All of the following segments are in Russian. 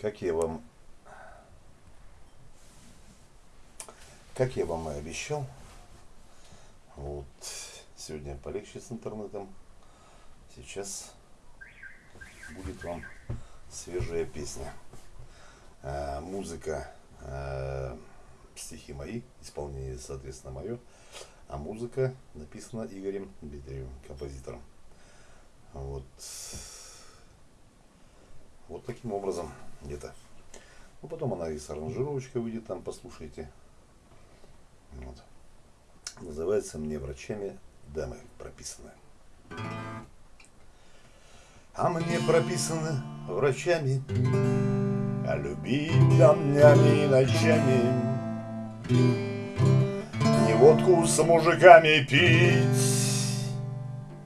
Как я вам как я вам и обещал, вот сегодня полегче с интернетом. Сейчас будет вам свежая песня. А, музыка, а, стихи мои, исполнение, соответственно, мое. А музыка написана Игорем Дмитриевым, композитором. Вот. Вот таким образом где-то. Ну, потом она и с аранжировочкой выйдет, там послушайте. Вот. Называется «Мне врачами дамы прописаны». А мне прописаны врачами, А любить днями и ночами, Не водку с мужиками пить,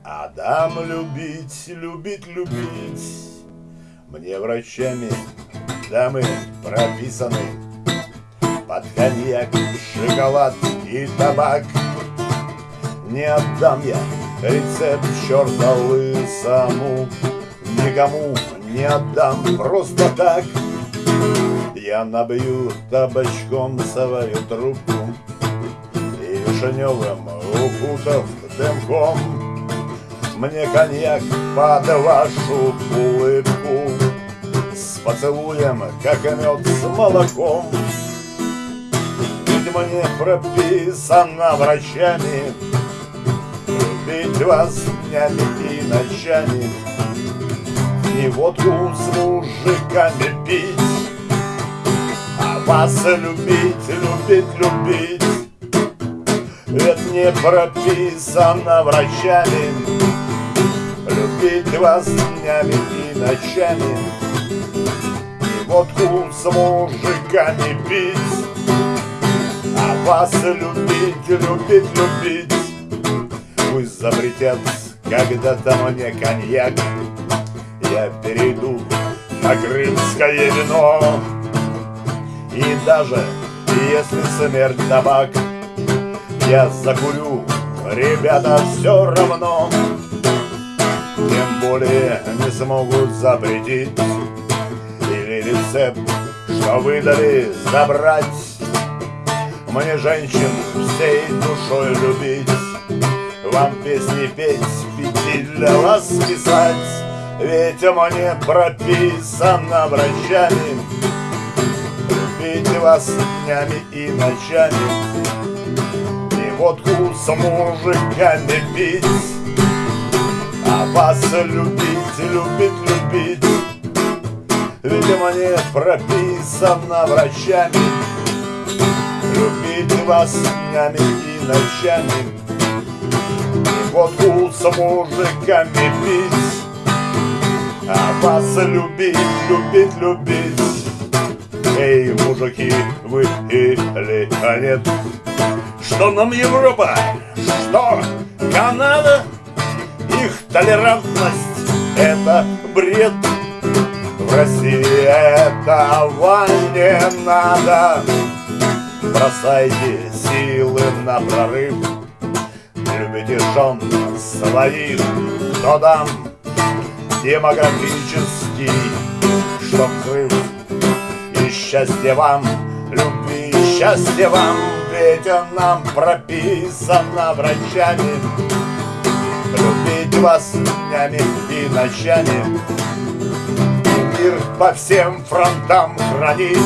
А дам любить, любить, любить. Мне врачами дамы прописаны. Под коньяк, шоколад и табак. Не отдам я рецепт черта лысому Никому не отдам просто так. Я набью табачком свою трубку И вишневым укутав дымком. Мне коньяк под вашу улыбку поцелуем, как мед с молоком. Ведь мне прописано врачами Любить вас днями и ночами. Не водку с мужиками пить А вас любить, любить, любить. Это не прописано врачами Любить вас днями и ночами И водку с мужиками пить А вас любить, любить, любить. Пусть запретят когда-то мне коньяк. Я перейду на крымское вино. И даже если смерть табак Я закурю, ребята, все равно. Тем более не смогут запретить рецепт, что выдали, забрать. Мне женщин всей душой любить вам песни петь, пяти для вас писать. Ведь мне прописано врачами Любить вас днями и ночами. И водку с мужиками пить А вас любить, любить, любить Ведь мне прописано врачами. Любить вас днями и ночами. Водку с мужиками пить. А вас любить, любить, любить. Эй, мужики, вы или нет? Что нам Европа, что Канада? Их толерантность — это бред В России этого не надо. Бросайте силы на прорыв. Любите жен своих, кто дам? Демографический, чтоб взрыв и счастье вам, любви и счастье вам, ведь нам прописано врачами, любить вас днями и ночами, мир по всем фронтам хранить,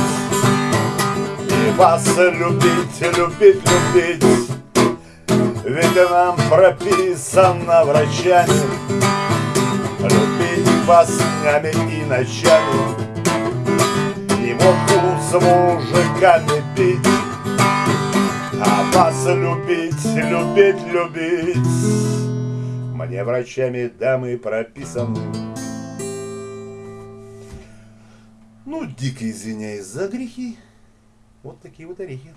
и вас любить, любить, любить. Ведь нам прописано врачами. Любить вас днями и ночами. И водку с мужиками пить. А вас любить, любить, любить. Мне врачами дамы прописаны Ну, дико извиняюсь за грехи. Вот такие вот орехи